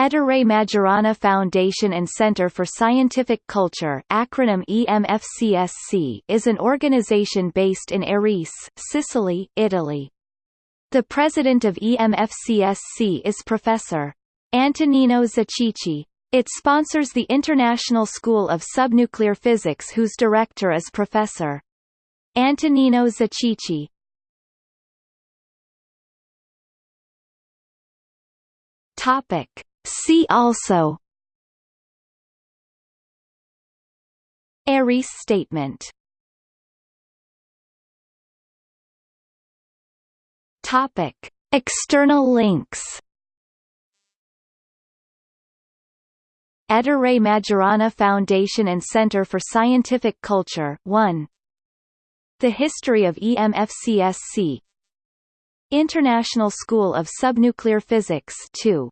Ettore Majorana Foundation and Center for Scientific Culture acronym EMFCSC is an organization based in Erice, Sicily, Italy. The president of EMFCSC is Professor. Antonino Zichichi. It sponsors the International School of Subnuclear Physics whose director is Professor. Antonino Zichichi. Topic. See also Erice statement Topic. External links Ettore Majorana Foundation and Center for Scientific Culture 1. The History of EMFCSC International School of Subnuclear Physics 2.